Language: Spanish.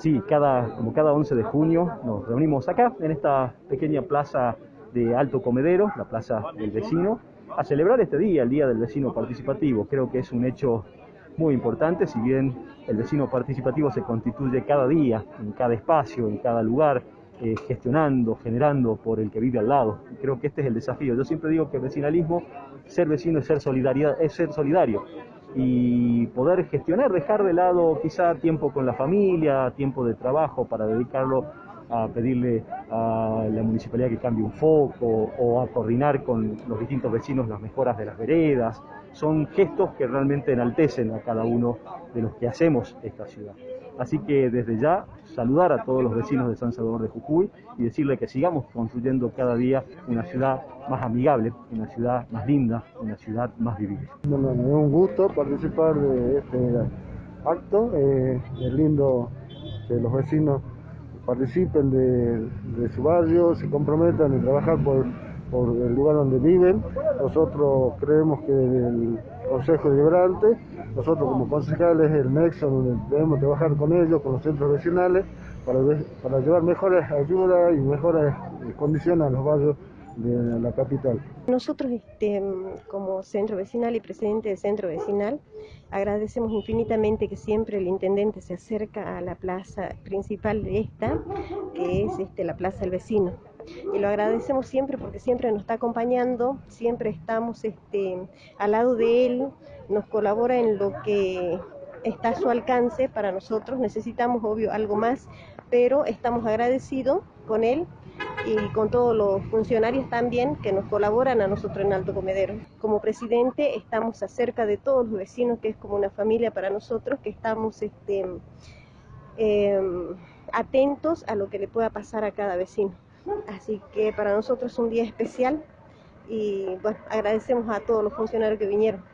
Sí, cada, como cada 11 de junio nos reunimos acá, en esta pequeña plaza de Alto Comedero, la plaza del vecino, a celebrar este día, el Día del Vecino Participativo. Creo que es un hecho muy importante, si bien el vecino participativo se constituye cada día, en cada espacio, en cada lugar, eh, gestionando, generando por el que vive al lado. Creo que este es el desafío. Yo siempre digo que el vecinalismo, ser vecino es ser, solidaridad, es ser solidario y poder gestionar, dejar de lado quizá tiempo con la familia, tiempo de trabajo para dedicarlo a pedirle a la municipalidad que cambie un foco o a coordinar con los distintos vecinos las mejoras de las veredas. Son gestos que realmente enaltecen a cada uno de los que hacemos esta ciudad. Así que desde ya saludar a todos los vecinos de San Salvador de Jujuy y decirle que sigamos construyendo cada día una ciudad más amigable, una ciudad más linda, una ciudad más vivible. Bueno, es un gusto participar de este acto, eh, es lindo que los vecinos participen de, su barrio, se comprometan a trabajar por, el lugar donde viven. Nosotros creemos que el Consejo Deliberante, nosotros como concejales, el nexo donde debemos trabajar con ellos, con los centros vecinales, para llevar mejores ayudas y mejores condiciones a los barrios de la capital. Nosotros, este, como centro vecinal y presidente del centro vecinal, agradecemos infinitamente que siempre el intendente se acerca a la plaza principal de esta, que es este, la plaza del vecino. Y lo agradecemos siempre porque siempre nos está acompañando, siempre estamos este, al lado de él, nos colabora en lo que está a su alcance para nosotros. Necesitamos, obvio, algo más, pero estamos agradecidos con él y con todos los funcionarios también que nos colaboran a nosotros en Alto Comedero. Como presidente estamos acerca de todos los vecinos, que es como una familia para nosotros, que estamos este, eh, atentos a lo que le pueda pasar a cada vecino. Así que para nosotros es un día especial y bueno, agradecemos a todos los funcionarios que vinieron.